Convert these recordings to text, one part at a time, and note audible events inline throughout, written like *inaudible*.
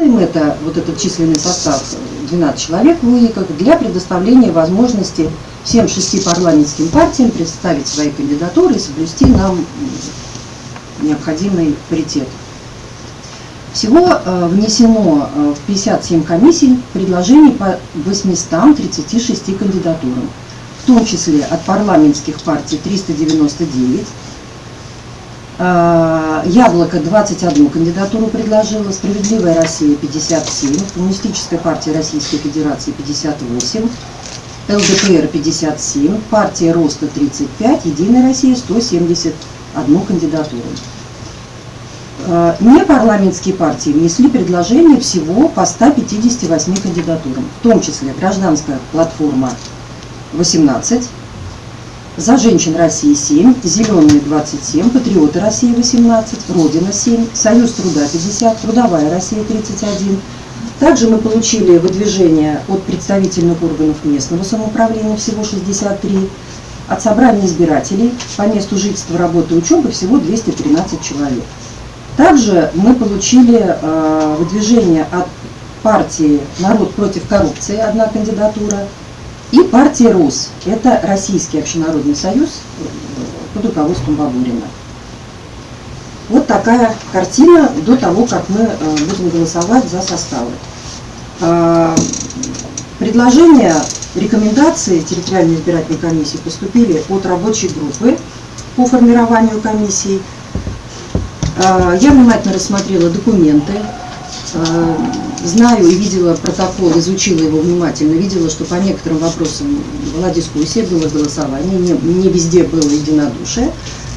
Им это, вот этот численный состав 12 человек в УИКах для предоставления возможности всем шести парламентским партиям представить свои кандидатуры и соблюсти нам необходимый паритет. Всего э, внесено э, в 57 комиссий предложений по 836 кандидатурам, в том числе от парламентских партий 399, э, Яблоко 21 кандидатуру предложила, Справедливая Россия 57, Коммунистическая партия Российской Федерации 58, ЛДПР 57, партия Роста 35, Единая Россия 171 кандидатуру. Э, Непарламентские партии внесли предложение всего по 158 кандидатурам, в том числе Гражданская платформа 18, За женщин России 7, Зеленые 27, Патриоты России 18, Родина 7, Союз труда 50, Трудовая Россия 31. Также мы получили выдвижение от представительных органов местного самоуправления всего 63, от собрания избирателей по месту жительства, работы, учебы всего 213 человек. Также мы получили э, выдвижение от партии «Народ против коррупции» одна кандидатура и партии РОС. Это Российский общенародный союз под руководством Бабурина. Вот такая картина до того, как мы э, будем голосовать за составы. Э, предложения, рекомендации территориальной избирательной комиссии поступили от рабочей группы по формированию комиссии – а, я внимательно рассмотрела документы, а, знаю и видела протокол, изучила его внимательно, видела, что по некоторым вопросам была дискуссия, было голосование, не, не везде было единодушие,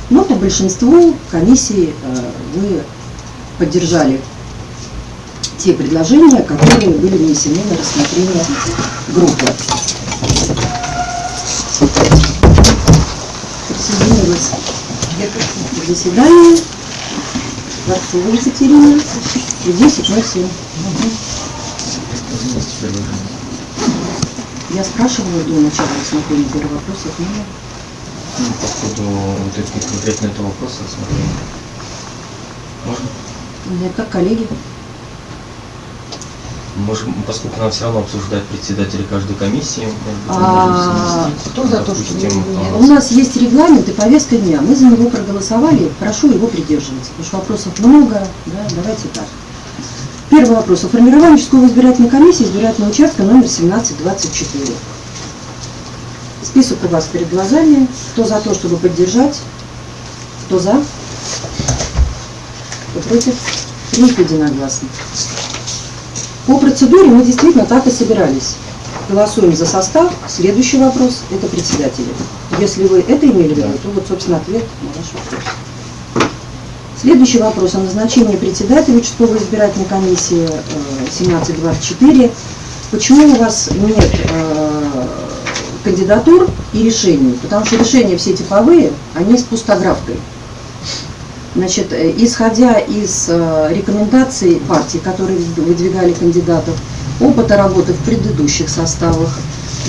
но по большинству комиссии а, вы поддержали те предложения, которые были внесены на рассмотрение группы. Присоединилась к заседанию. Дворцова Екатерина, 10.07. Я спрашивала до начала рассмотрения первого вопроса, нет. Ну, по ходу вот этого, конкретно этого вопроса рассмотрения. Можно? Нет, как коллеги. Можем, поскольку нам все равно обсуждать председателя каждой комиссии. А, кто за то, что у нас есть регламент и повестка дня. Мы за него проголосовали. Прошу его придерживаться, потому что вопросов много. Да, давайте так. Первый вопрос. О формировании участковой избирательной комиссии избирательного участка номер 1724. Список у вас перед глазами. Кто за то, чтобы поддержать? Кто за? Кто против? Принято единогласно. По процедуре мы действительно так и собирались. Голосуем за состав. Следующий вопрос – это председатели. Если вы это имели в виду, то вот, собственно, ответ на ваш вопрос. Следующий вопрос о назначении председателя участковой избирательной комиссии 1724. Э, Почему у вас нет э, кандидатур и решений? Потому что решения все типовые, они с пустографкой. Значит, э, исходя из рекомендаций партий, которые выдвигали кандидатов, опыта работы в предыдущих составах,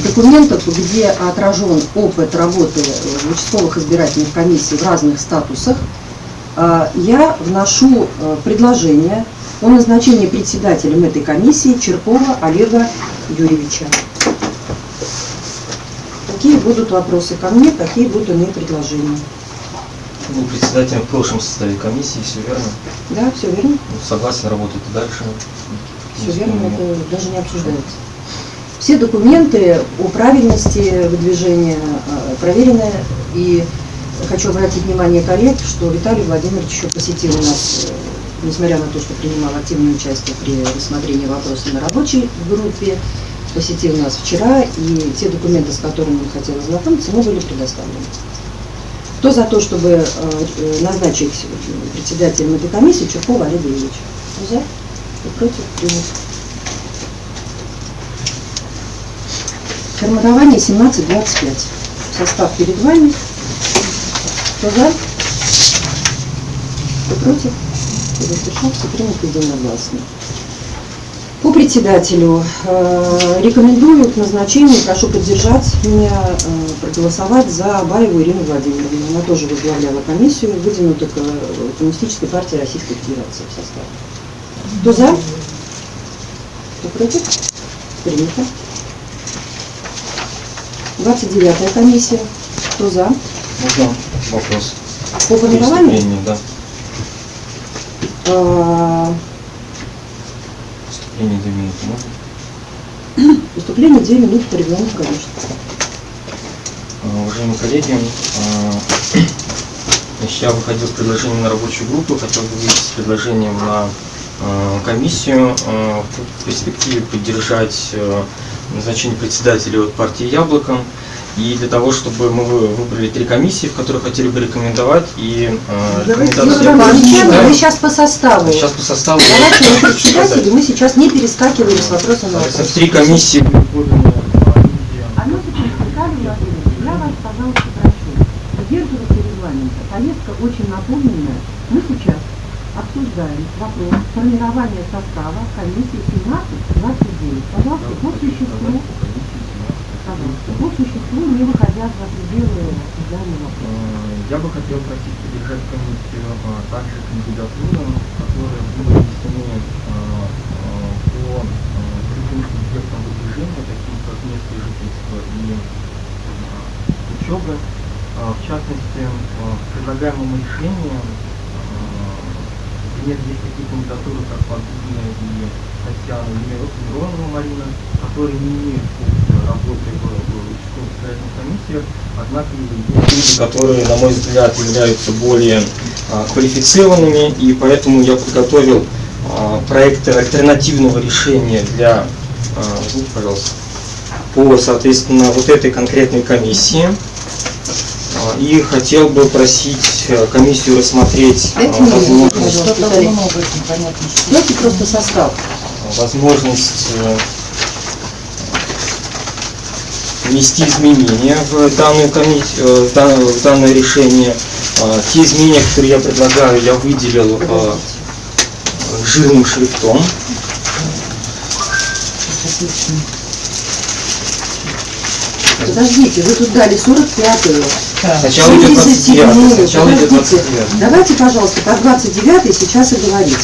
документов, где отражен опыт работы в участковых избирательных комиссий в разных статусах, я вношу предложение о назначении председателем этой комиссии Черкова Олега Юрьевича. Какие будут вопросы ко мне, какие будут иные предложения? Был председателем в прошлом составе комиссии, все верно? Да, все верно. Ну, согласен работать дальше. Все верно, это даже не обсуждается. Все документы о правильности выдвижения э, проверены. И хочу обратить внимание коллег, что Виталий Владимирович еще посетил нас, э, несмотря на то, что принимал активное участие при рассмотрении вопроса на рабочей группе, посетил нас вчера, и те документы, с которыми он хотел ознакомиться, ему были предоставлены. Кто за то, чтобы э, э, назначить председателем этой комиссии Чуркова Олега Ильича? За? Кто против? Принят. Формирование 17-25. Состав перед вами. Кто за? Кто против? Кто воздержался? Принято единогласно. По председателю э, рекомендую к назначению, прошу поддержать меня, э, проголосовать за Абаеву Ирину Владимировну. Она тоже возглавляла комиссию, выдвинута к Коммунистической партии Российской Федерации в составе. Кто за? Кто против? Принято. 29 комиссия. Кто за? Можно вопрос? По формированию? Да. А, Выступление две минуты можно? *coughs* Выступление 2 минуты по регламенту, конечно. А, Уважаемые коллеги, а, *coughs* я выходил с предложением на рабочую группу, хотел бы выйти с предложением на комиссию, в перспективе поддержать а, назначение председателя от партии «Яблоко». И для того, чтобы мы вы- выбрали три комиссии, в которых хотели бы рекомендовать, и а, Давайте, я Иванович, прочитаю. мы сейчас по составу. Сейчас по составу Давайте мы председатели, мы сейчас не перескакивали с вопроса на вопрос. три комиссии поданы а, секундочку, Виталий Владимирович, я вас, пожалуйста, прошу, придерживаться регламента. Повестка очень наполненная. Мы сейчас обсуждаем вопрос формирования состава комиссии 17-29. Пожалуйста, по существу, Э, Я бы хотел просить поддержать комиссию а, также кандидатурам, которые были внесены а, а, по а, другим субъектам выдвижения, таким как место жительства и а, учебы. А, В частности, а, предлагаемым решением например, есть такие кандидатуры, как Подгубная и Татьяна Миронова Марина, которые не имеют работы в, участковых комиссиях, однако люди, которые, на мой взгляд, являются более а, квалифицированными, и поэтому я подготовил а, проект альтернативного решения для, а, извините, пожалуйста, по, соответственно, вот этой конкретной комиссии. И хотел бы просить э, комиссию рассмотреть Дайте возможность. Давайте просто состав. возможность э, внести изменения в данную комиссию, в данное, в данное решение. А, Те изменения, которые я предлагаю, я выделил а, жирным шрифтом. Подождите, вы тут дали 45-ю. Так, Сначала идет 77-ю. 29, сначала идет Подождите. 29. Давайте, пожалуйста, по 29 сейчас и говорить.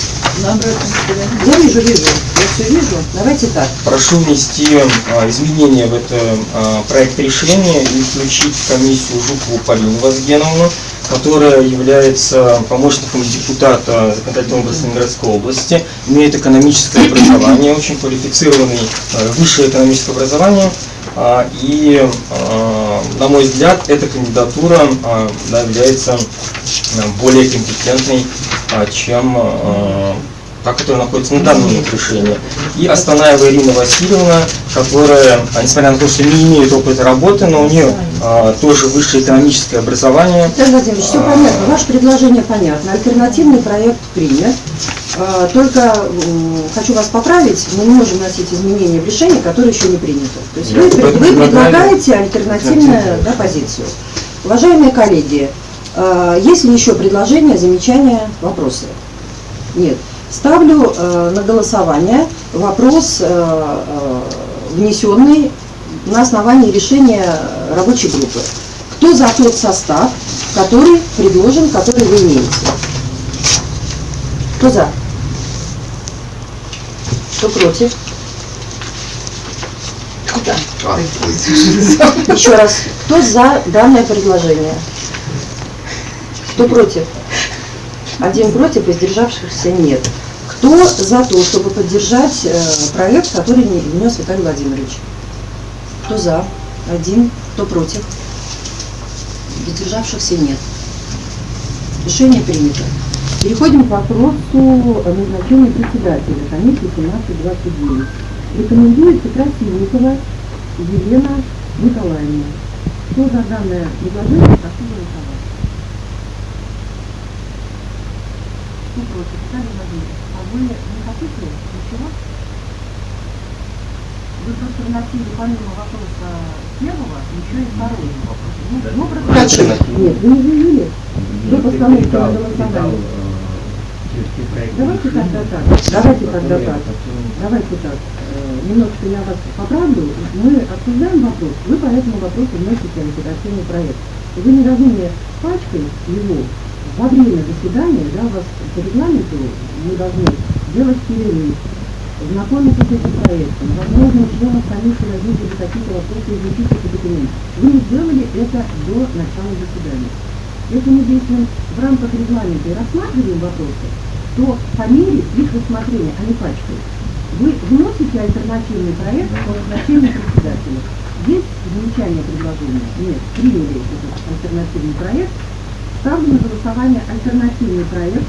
Я вижу, вижу. Я все вижу. Давайте так. Прошу внести а, изменения в это а, проект решения и включить комиссию Жукову Полину Вазгеновну, которая является помощником депутата законодательного области городской области, имеет экономическое образование, очень квалифицированный а, высшее экономическое образование. И, на мой взгляд, эта кандидатура да, является более компетентной, чем та, которая находится на данном момент решении. И Астанаева Ирина Васильевна, которая, а, несмотря на то, что не имеет опыта работы, но у нее а, тоже высшее экономическое образование. Виталий Владимирович, все понятно. Ваше предложение понятно. Альтернативный проект принят. А, Только хочу вас поправить, мы не можем вносить изменения в решение, которое еще не принято. То есть Я вы, вы предлагаете альтернативную да, позицию. Уважаемые коллеги, а, есть ли еще предложения, замечания, вопросы? Нет. Ставлю э, на голосование вопрос, э, э, внесенный на основании решения рабочей группы. Кто за тот состав, который предложен, который вы имеете? Кто за? Кто против? *laughs* Еще раз, кто за данное предложение? Кто против? Один против, воздержавшихся нет. Кто за то, чтобы поддержать э, проект, который не- внес Виталий Владимирович? Кто за? Один. Кто против? Воздержавшихся нет. Решение принято. Переходим к вопросу назначения председателя комиссии 1729. Рекомендуется Красильникова Елена Николаевна. Кто за данное предложение, прошу голосовать. Кто против? Виталий Владимирович, а вы не хотите ничего? Вы просто вносили помимо вопроса первого еще и второй. Ну, ну, просто- Альтернативный. Нет, вы не заявили. Вы постановите на голосование. Давайте тогда так. Давайте тогда так. Давайте так. Э, Немножко я вас поправлю. Мы обсуждаем вопрос. Вы по этому вопросу вносите альтернативный проект. Вы не мне пачкать его во время заседания, да, у вас по регламенту мы должны делать перерыв, знакомиться с этим проектом. Возможно, членов комиссии возникли какие-то вопросы, изучить эти документы. Вы не сделали это до начала заседания. Если мы действуем в рамках регламента и рассматриваем вопросы, то по мере их рассмотрения, а не пачкают, вы вносите альтернативный проект по назначению председателя. Есть замечание предложения? Нет. Приняли этот альтернативный проект. Ставлю на голосование альтернативный проект,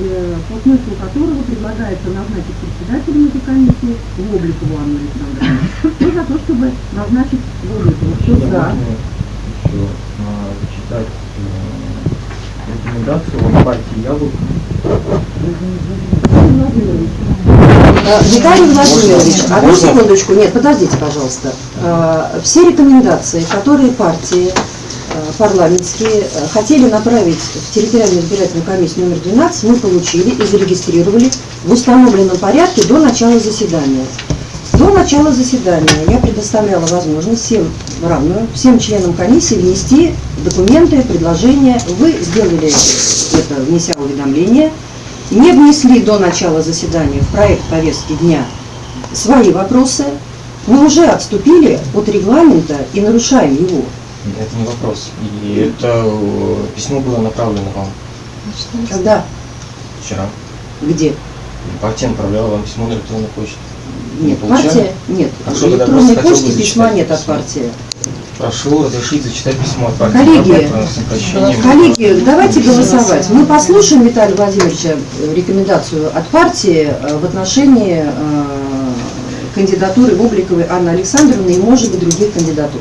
э, по смыслу которого предлагается назначить председателем этой комиссии Вобликову Анну Александровну. Кто за то, чтобы назначить Вобликову? Кто за? еще а, зачитать э, рекомендацию от партии Яблоко. Виталий Владимирович, одну секундочку, нет, подождите, пожалуйста. Э, Все рекомендации, которые партии парламентские э, хотели направить в территориальную избирательную комиссию номер 12, мы получили и зарегистрировали в установленном порядке до начала заседания. До начала заседания я предоставляла возможность всем равную, всем членам комиссии внести документы, предложения. Вы сделали это, внеся уведомление. Не внесли до начала заседания в проект повестки дня свои вопросы. Мы уже отступили от регламента и нарушаем его. Это не вопрос. И это э, письмо было направлено вам Когда? вчера. Где? Партия направляла вам письмо на электронную почту. Не Нет, получали? партия, нет. В тогда электронной почте письма нет от партии. Прошу разрешить зачитать письмо от партии Коллеги. Коллеги, давайте голосовать. Мы послушаем Виталия Владимировича э, рекомендацию от партии э, в отношении кандидатуры Бубликовой Анны Александровны и, может быть, других кандидатур.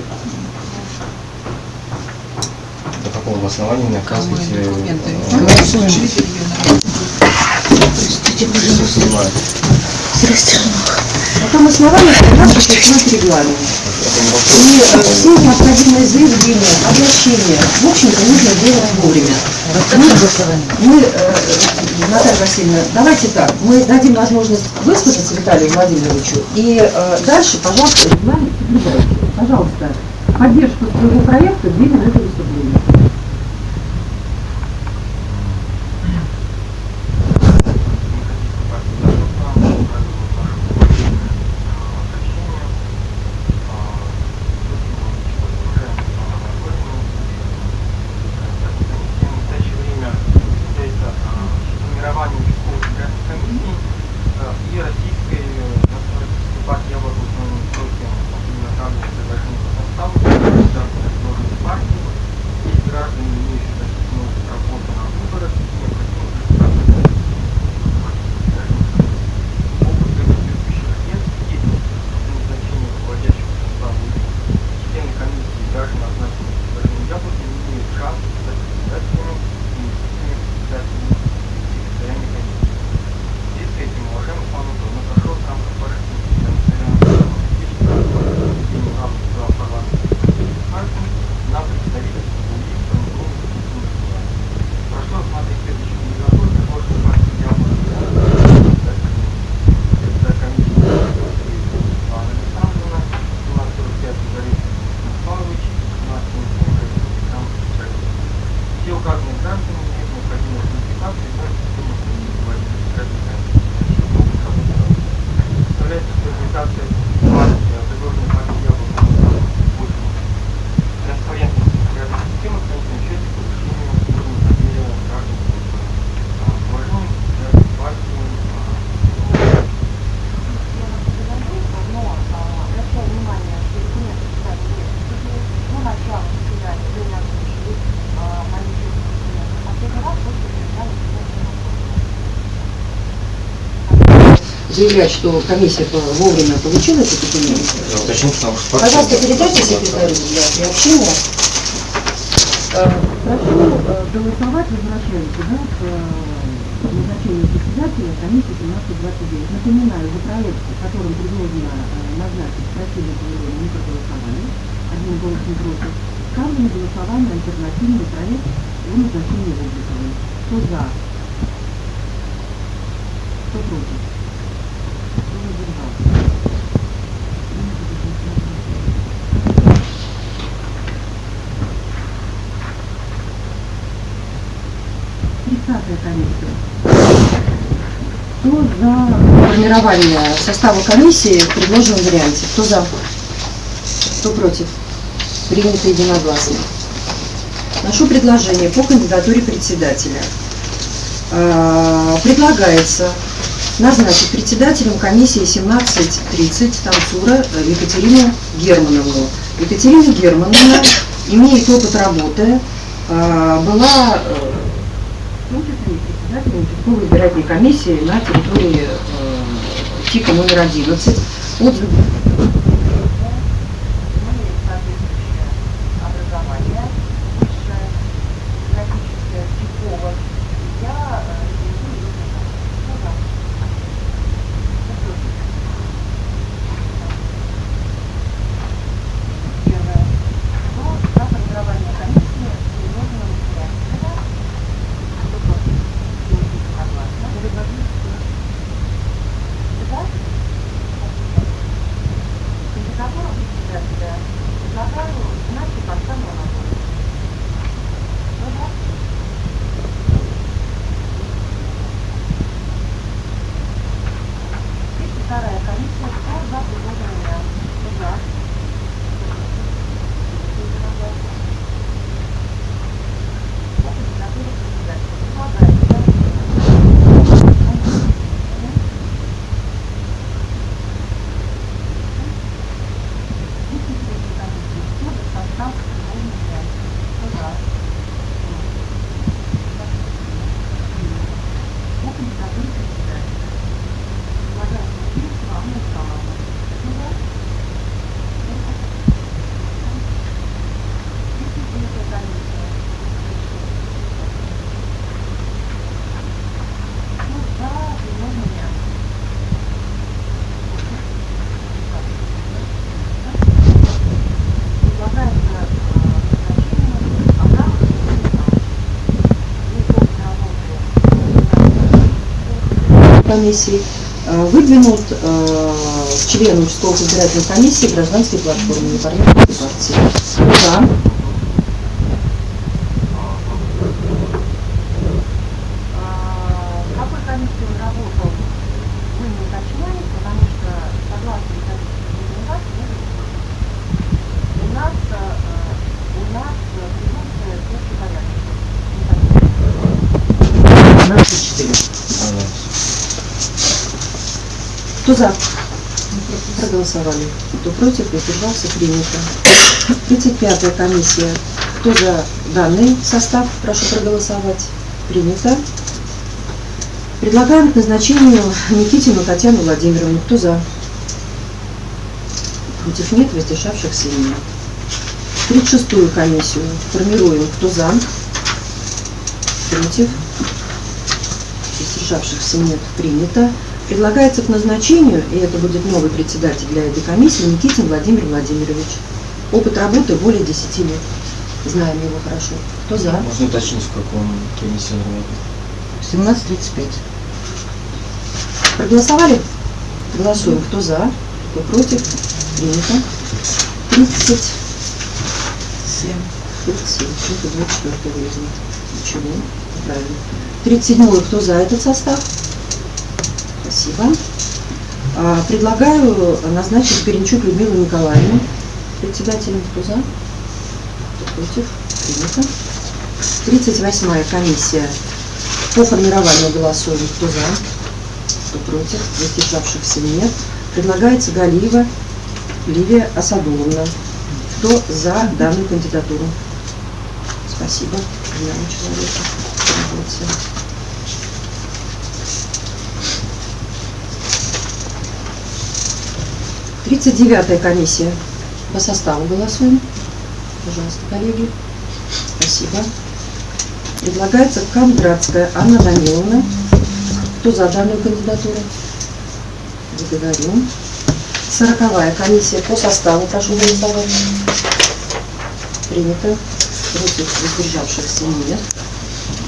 Оказываете... документы? э, Голосуем. снимать? На том основании, что нас существует регламент. И э, все необходимые заявления, обращения, в общем-то, нужно делать вовремя. Мы, мы, э, Наталья Васильевна, давайте так, мы дадим возможность высказаться Виталию Владимировичу, и э, дальше, пожалуйста, Регламент. Пожалуйста, поддержку своего проекта двигай на это заявлять, что комиссия по- вовремя получила эти документы. Я уточню, потому что. Пожалуйста, передайте секретарю для приобщения. Э, Прошу э, голосовать, возвращаемся, да, к э, назначению председателя комиссии 1729. Напоминаю, за проект, которым предложено назначить противник Валерия не проголосовали, одним голосом против, ставлю на голосование альтернативный проект о назначении Вобликовой. Кто за? Кто против? Кто воздержался? Тридцатая комиссия. Кто за формирования состава комиссии в предложенном варианте. Кто за? Кто против? Принято единогласно. Вношу предложение по кандидатуре председателя. Э, Предлагается назначить председателем комиссии 1730 Танцура э, Екатерину Германовну. Екатерина Германовна имеет опыт работы, э, была э, и председателем избирательной комиссии на территории э, ТИКа номер 11. Отзыв имеет соответствующее образование, высшее, графическое, типовое. Я э, рекомендую ее назначить. Кто за? Кто против? Первое. Кто за формирование комиссии в предложенном варианте? Кто за? Кто против? Принято единогласно. За? Кандидатуру председателя предлагаю значит Оксану Анатольевну. Кто за? Тридцать вторая комиссия. Кто за предложенный вариант? Кто за? Единогласно. По кандидатуре председателя предлагается комиссии э, выдвинут э, член участковой избирательной комиссии гражданской платформы непарламентской партии. За? В какой комиссии он работал, вы не уточняете, потому что согласно методической рекомендации у нас, э, у нас презумпция общепорядочности. 12 Кто за? Проголосовали. Кто против, воздержался, принято. 35-я комиссия. Кто за данный состав? Прошу проголосовать. Принято. Предлагаем к назначению Никитину Татьяну Владимировну. Кто за? Против нет, воздержавшихся нет. 36-ю комиссию формируем. Кто за? Против? Воздержавшихся нет. Принято. Предлагается к назначению, и это будет новый председатель для этой комиссии, Никитин Владимир Владимирович. Опыт работы более 10 лет. Знаем его хорошо. Кто за? Можно уточнить, в каком комиссии он работает? 17.35. Проголосовали? Голосуем. Кто за? Кто против? Принято. 30. 7. 37. Это 24 выяснить. Ничего. Правильно. 37 кто за этот состав? Спасибо. А, Предлагаю назначить Перенчук Людмилу Николаевну председателем. Кто за? Кто против? Принято. 38 комиссия по формированию голосуем. Кто? Кто против? Воздержавшихся нет. Предлагается Галиева Ливия Асадуловна. Кто за данную кандидатуру? Спасибо. Молодцы. Тридцать девятая комиссия. По составу голосуем. Пожалуйста, коллеги. Спасибо. Предлагается Кондратская Анна Даниловна. Кто за данную кандидатуру? Благодарю. Сороковая комиссия по составу. Прошу голосовать. Принято. Против воздержавшихся нет.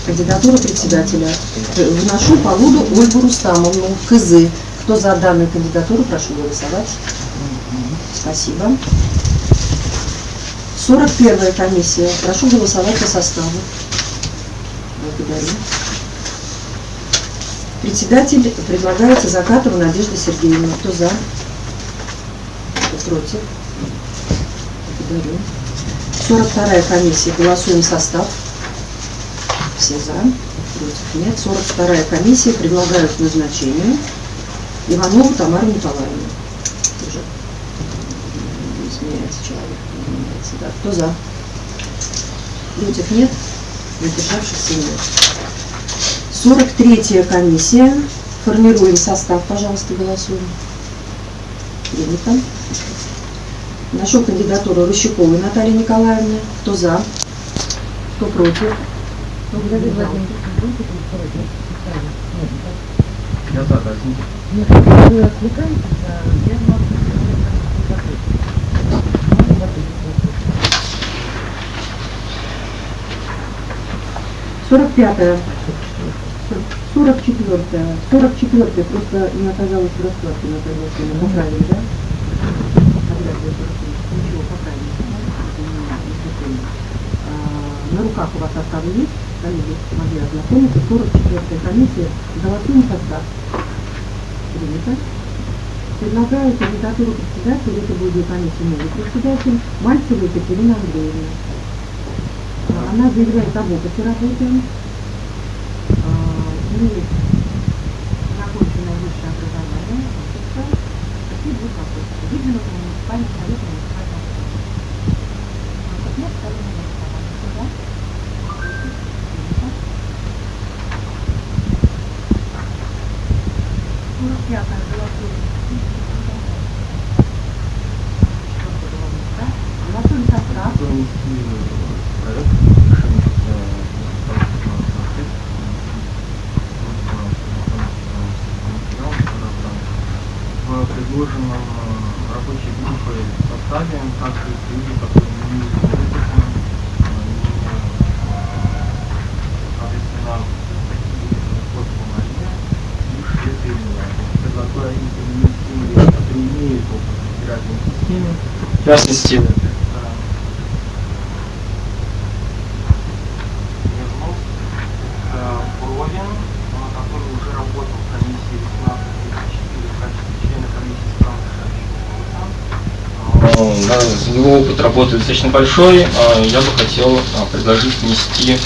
Кандидатура председателя. Вношу по Ольгу Рустамовну. КЗ. Кто за данную кандидатуру, прошу голосовать. Спасибо. 41 комиссия. Прошу голосовать по составу. Благодарю. Председатель предлагается Закатова Надежда Сергеевна. Кто за? Кто против? Благодарю. 42-я комиссия. Голосуем состав. Все за. Против нет. 42-я комиссия. Предлагаю к назначению Иванову Тамару Николаевну. Тоже не изменяется человек. не да. Кто за? Против нет. Воздержавшихся нет. 43-я комиссия. Формируем состав, пожалуйста, голосуем. Принято. Нашу кандидатуру Рощуковой Натальи Николаевны. Кто за? Кто против? Владимирович, Я за, да, извините. Нет, вы отвлекаетесь, а я могу закрыть. Можно закрыть? 45-я. 44-я. 44-я. Просто не оказалось в раскладке на Васильевна. Поправили, да? Я Ничего. Это не-. А, На руках у вас составы есть? Коллеги, могли ознакомиться. 44-я комиссия. Голосуем состав. Принято. Предлагаю кандидатуру председателя, это будет комиссия новый председатель, Мальцева Екатерина Андреевна. Она заявляет об опыте работы, а, имеет законченное высшее образование, офицер. Какие будут вопросы? Выдвинуты на муниципальный совет и муниципальный совет. Нет, второе голосование. Кто за? Принято. 45-е голосуем. Четвёртое голосуем, да? Голосуем состав. Внести проект решения в предложенном э, рабочей группой составе также есть люди, которые не опыта, э, соответственно, такие вот Мария и Швед Ирина. Предлагаю им перенести, которые имеют опыт в системе, В частности, Вернул, это Бровин, он, который уже работал в комиссии 18-34 в качестве члена комиссии стран э, да, его опыт работы достаточно большой. А Я бы хотел а, предложить внести,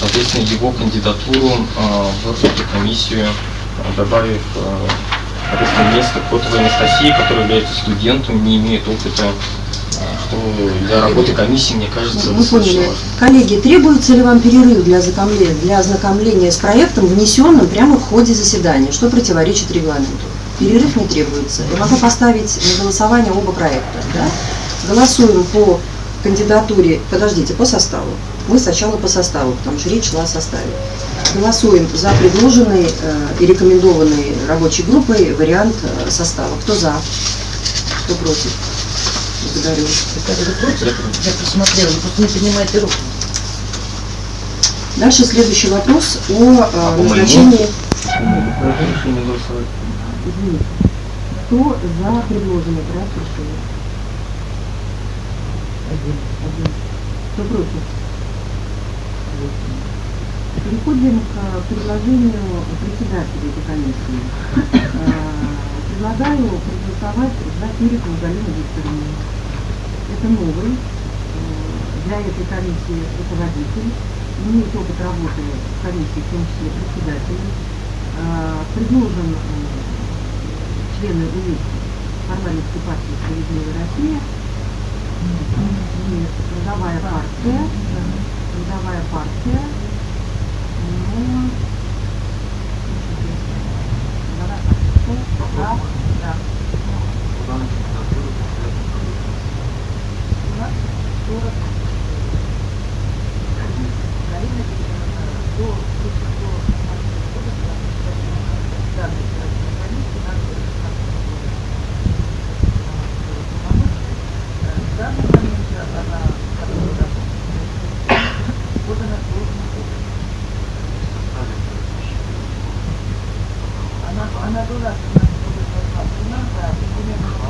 соответственно, его кандидатуру а, в эту комиссию, добавив соответственно, место Котовой Анастасии, которая является студентом, не имеет опыта, что для работы комиссии, мне кажется, Вы достаточно поняли. важно. Коллеги, требуется ли вам перерыв для ознакомления, для ознакомления с проектом, внесенным прямо в ходе заседания, что противоречит регламенту? Перерыв не требуется. Я могу поставить на голосование оба проекта. Да? Голосуем по кандидатуре, подождите, по составу. Мы сначала по составу, потому что речь шла о составе. Голосуем за предложенный э, и рекомендованный рабочей группой вариант э, состава. Кто за? Кто против? Благодарю. Я посмотрела, просто не поднимаете руку. Дальше следующий вопрос о э, А назначении. Кто за предложенный проект решения? Один. Один. Кто против? Переходим к предложению председателя этой комиссии. Э, Предлагаю проголосовать за Терекову Галину Викторовну. Это новый э, для этой комиссии руководитель, имеет опыт работы в комиссии, в том числе председатель. Э, Предложен э, члены УИК парламентской партии «Справедливая Россия». Трудовая партия. Трудовая партия. Но... Трудовая партия. Да, да. Куда на кандидатуру У нас 40 Галина Викторовна, до до данной избирательной комиссии надо В данный момент она которая работает. Вот она должна быть. Она, она была у нас у нас, да, примерно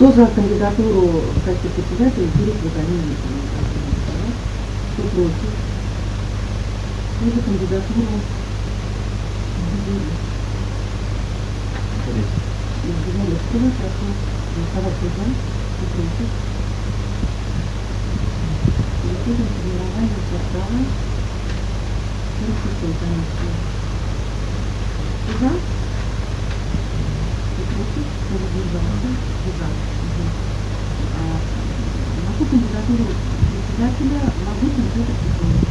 Кто за кандидатуру в качестве председателя Кирилл Галину Кто против? Кто за кандидатуру Изгородского? Прошу голосовать за, кто против. Переходим к формированию состава 46 комиссии. Кто за? Кто против? Кто воздержался? Кто за? Мгм. А, На ту кандидатуру? Председателя Лагутин Петр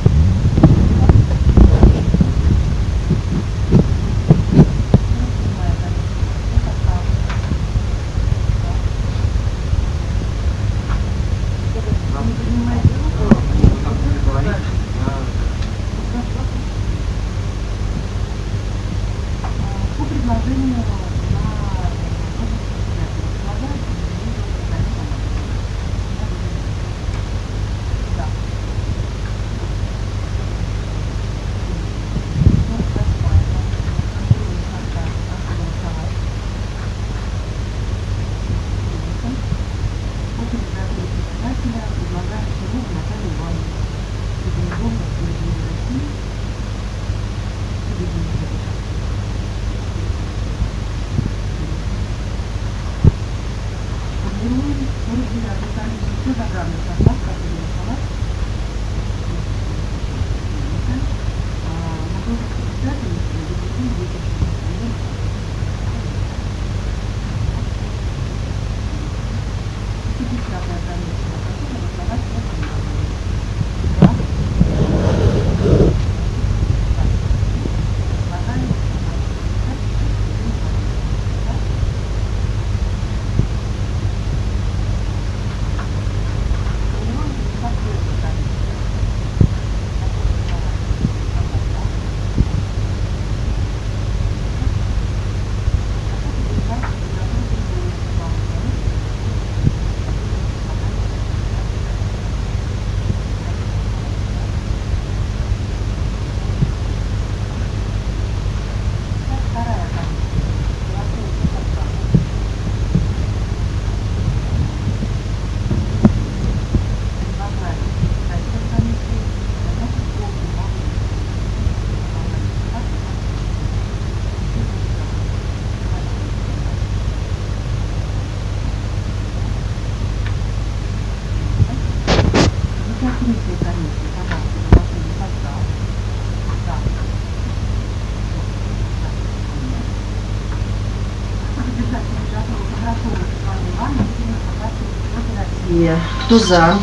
России. Кто за?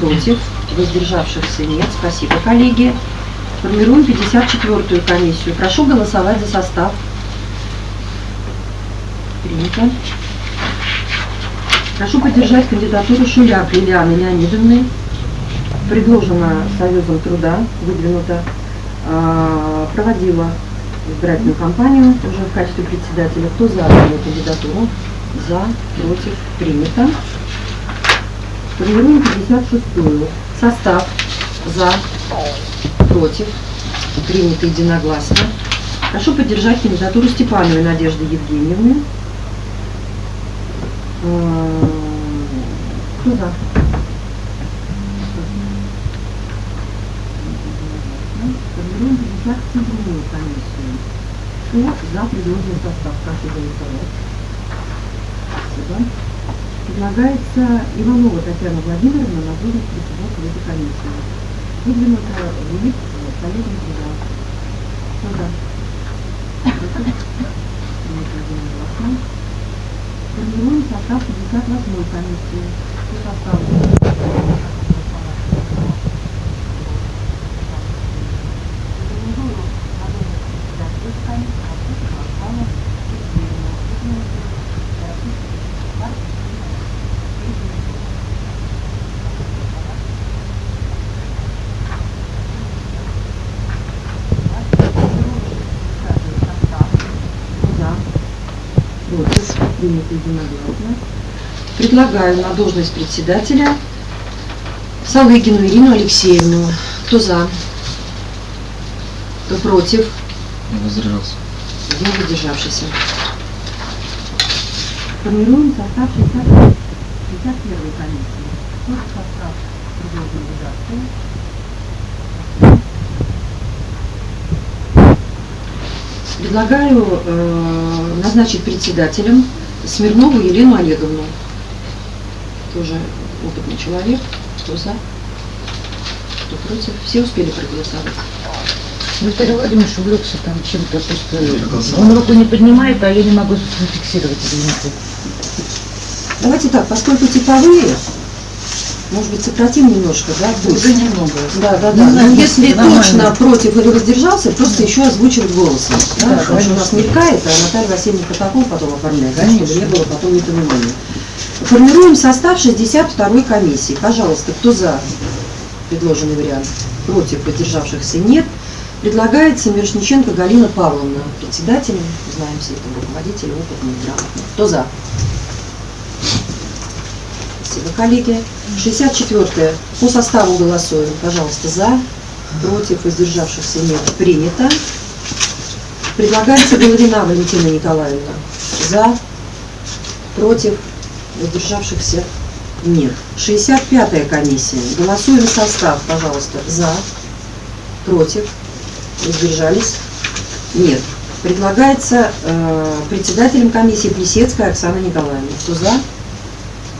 Против? Воздержавшихся нет. Спасибо, коллеги. Формируем 54-ю комиссию. Прошу голосовать за состав. Принято. Прошу поддержать кандидатуру Шуляк Лилианы Леонидовны. Предложена Союзом труда, выдвинута, а, проводила избирательную кампанию уже в качестве председателя. Кто за данную кандидатуру? За, против, принято. Формируем 56-ю. Состав за, против, принято единогласно. Прошу поддержать кандидатуру Степановой Надежды Евгеньевны. Э, Кто за? 57-ю комиссию. Кто за предложенный состав? Прошу голосовать. Спасибо. Предлагается Иванова Татьяна Владимировна на должность председателя этой комиссии. Выдвинута в УИК коллегам? Против? Принято единогласно. Формируем состав 58-й комиссии. Кто состав? За. Против. Принято единогласно. Предлагаю на должность председателя Салыгину Ирину Алексеевну. Кто за? Кто против? Я воздержался. Один воздержавшийся. Формируем состав 60 61 комиссии. Тот состав предложен редакции. Предлагаю э, назначить председателем Смирнову Елену Олеговну. Тоже опытный человек. Кто за? Кто против? Все успели проголосовать. Виталий Владимирович увлекся там чем-то, просто он руку не поднимает, а я не могу зафиксировать, извините. Давайте так, поскольку типовые, может быть, сократим немножко, да, будет? Уже немного. Да, да, Ну, да. нормально, Но если нормально. точно против или воздержался, просто еще озвучивать голосом. Да, Да, потому что у нас мелькает, а Наталья Васильевна протокол потом оформляет, да, чтобы не было потом непонимания. Формируем состав 62-й комиссии. Пожалуйста, кто за предложенный вариант? Против, поддержавшихся нет. Предлагается Мирошниченко Галина Павловна, председателем, знаем все это, руководитель, опытный, грамотный. Кто за? Спасибо, коллеги. 64 по составу голосуем. Пожалуйста, за, против, воздержавшихся нет. Принято. Предлагается Головина Валентина Николаевна. За, против, воздержавшихся нет. 65-я комиссия. Голосуем состав, пожалуйста. За, против, воздержались нет. Предлагается э, председателем комиссии Плесецкая Оксана Николаевна. Кто за,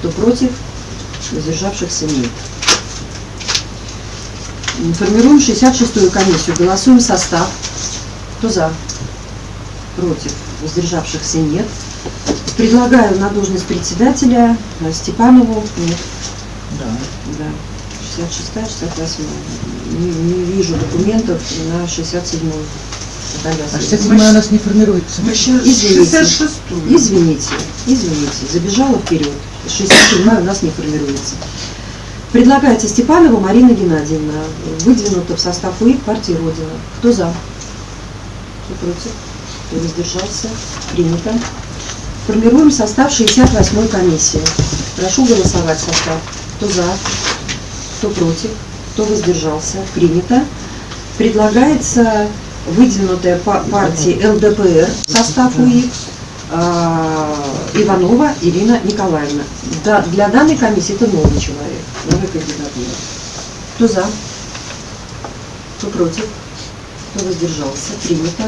кто против, воздержавшихся нет. Формируем 66-ю комиссию. Голосуем состав. Кто за? Против. Воздержавшихся нет. Предлагаю на должность председателя э, Степанову. Нет. Да. Да. 66 68 не, не вижу документов на 67-ю. А Васильевна. 67 у нас не формируется. Извините. Извините, извините, забежала вперед. 67 у нас не формируется. Предлагается Степанова Марина Геннадьевна, выдвинута в состав УИК партии Родина. Кто за? Кто против? Кто воздержался? Принято. Формируем состав 68-й комиссии. Прошу голосовать состав. Кто за? Кто против? Кто воздержался? Принято. Предлагается выдвинутая па- партия ЛДПР состав УИК а, Иванова Ирина Николаевна. Да, для данной комиссии это новый человек, новая кандидатура. Кто за? Кто против? Кто воздержался? Принято.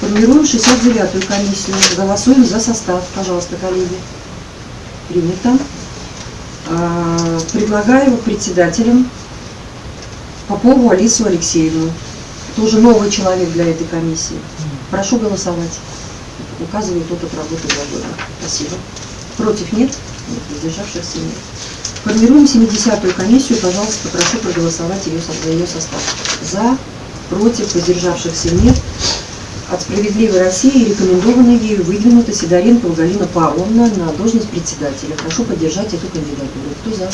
Формируем 69-ю комиссию. Голосуем за состав. Пожалуйста, коллеги. Принято. А, Предлагаю председателем Попову Алису Алексеевну. Тоже новый человек для этой комиссии. Прошу голосовать. Указывает опыт работы два года. Спасибо. Против нет? Нет. Воздержавшихся нет. Формируем 70-ю комиссию. Пожалуйста, прошу проголосовать ее, за ее состав. За, против, воздержавшихся нет. От «Справедливой России» рекомендована ею выдвинута Сидоренко Галина Павловна на должность председателя. Прошу поддержать эту кандидатуру. Кто за?